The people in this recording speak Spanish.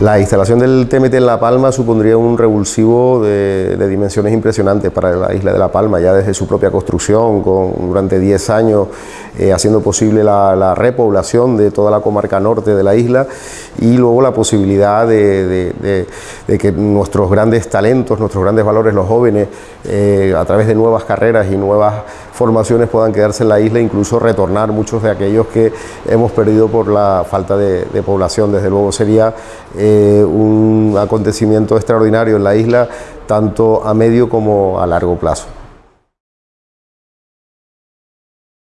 La instalación del TMT en La Palma supondría un revulsivo de, dimensiones impresionantes para la isla de La Palma, ya desde su propia construcción, con, durante 10 años eh, haciendo posible la, repoblación de toda la comarca norte de la isla y luego la posibilidad de, que nuestros grandes talentos, nuestros grandes valores, los jóvenes, eh, a través de nuevas carreras y nuevas formaciones puedan quedarse en la isla e incluso retornar muchos de aquellos que hemos perdido por la falta de, población. Desde luego sería eh, un acontecimiento extraordinario en la isla, tanto a medio como a largo plazo.